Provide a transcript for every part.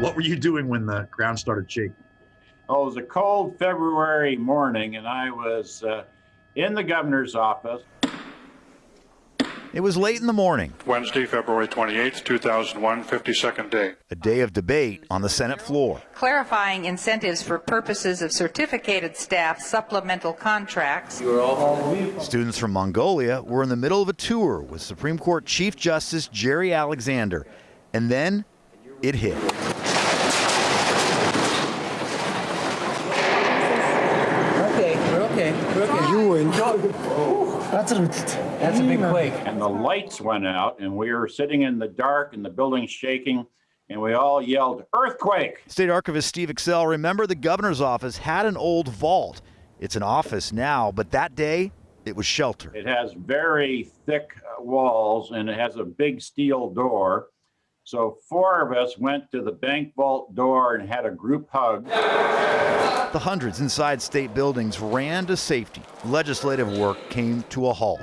What were you doing when the ground started shaking? Oh, it was a cold February morning, and I was uh, in the governor's office. It was late in the morning, Wednesday, February 28, 2001, 52nd day. a day of debate on the Senate floor. clarifying incentives for purposes of certificated staff supplemental contracts. Students from Mongolia were in the middle of a tour with Supreme Court Chief Justice Gerry Alexander. And then it hit. We're okay. We're okay. You enjoy. That's a that's a big quake. and the lights went out and we were sitting in the dark and the building shaking and we all yelled earthquake State Archivist Steve Excell, remember the governor's office had an old vault. It's an office now, but that day it was shelter. it has very thick uh, walls and it has a big steel door so four of us went to the bank vault door and had a group hug The hundreds inside state buildings ran to safety. Legislative work came to a halt.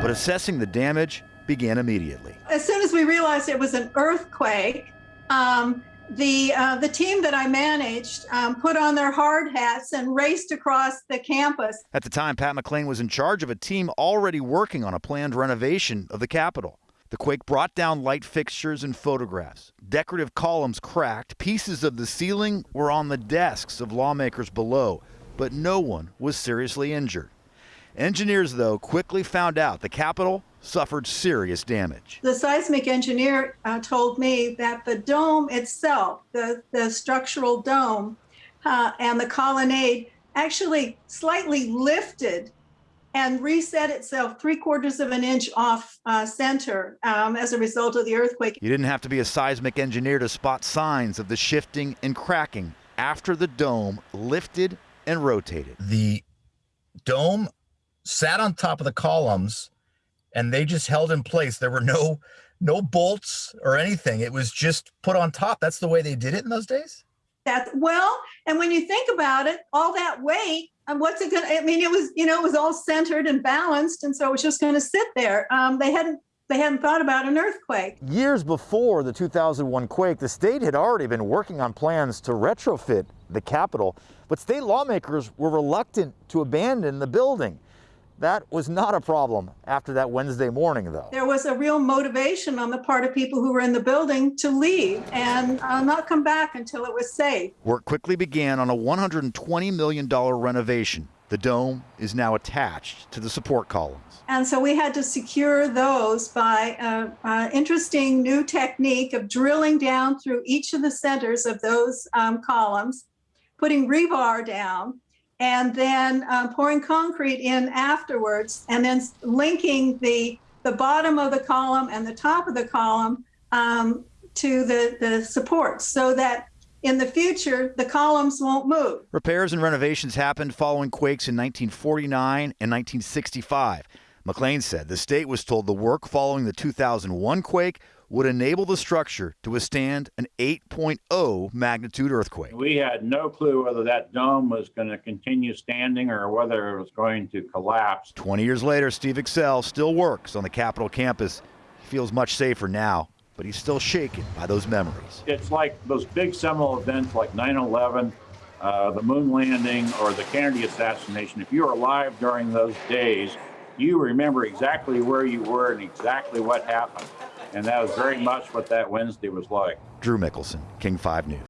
But assessing the damage began immediately. as soon as we realized it was an earthquake, um, the uh, the team that I managed um, put on their hard hats and raced across the campus. At the time, Pat McLean was in charge of a team already working on a planned renovation of the Capitol. The quake brought down light fixtures and photographs. Decorative columns cracked, pieces of the ceiling were on the desks of lawmakers below, but no one was seriously injured. Engineers, though, quickly found out the Capitol suffered serious damage. The seismic engineer uh, told me that the dome itself, the the structural dome, uh, and the colonnade actually slightly lifted and reset itself three quarters of an inch off uh, center um, as a result of the earthquake. You didn't have to be a seismic engineer to spot signs of the shifting and cracking after the dome lifted and rotated. the dome sat on top of the columns and they just held in place there were no no bolts or anything it was just put on top that's the way they did it in those days That well, and when you think about it, all that weight, and what's it going to? I mean, it was you know it was all centered and balanced, and so it was just going to sit there. Um, they hadn't they hadn't thought about an earthquake. Years before the 2001 quake, the state had already been working on plans to retrofit the Capitol, but state lawmakers were reluctant to abandon the building. That was not a problem after that Wednesday morning, though. There was a real motivation on the part of people who were in the building to leave and uh, not come back until it was safe. Work quickly began on a $120 million renovation. The dome is now attached to the support columns. And so we had to secure those by an uh, interesting new technique of drilling down through each of the centers of those um, columns, putting rebar down, and then um, pouring concrete in afterwards, and then linking the the bottom of the column and the top of the column um, to the the supports, so that in the future the columns won't move. Repairs and renovations happened following quakes in 1949 and 1965. McLean said the state was told the work following the 2001 quake would enable the structure to withstand an 8.0 magnitude earthquake. we had no clue whether that dome was going to continue standing or whether it was going to collapse 20 years later, Steve Excell still works on the Capitol campus. He feels much safer now, but he's still shaken by those memories. it's like those big seminal events like 9-11 uh, the moon landing or the kennedy assassination if you were alive during those days you remember exactly where you were and exactly what happened and that was very much what that wednesday was like Drew Mikkelsen, King 5 News.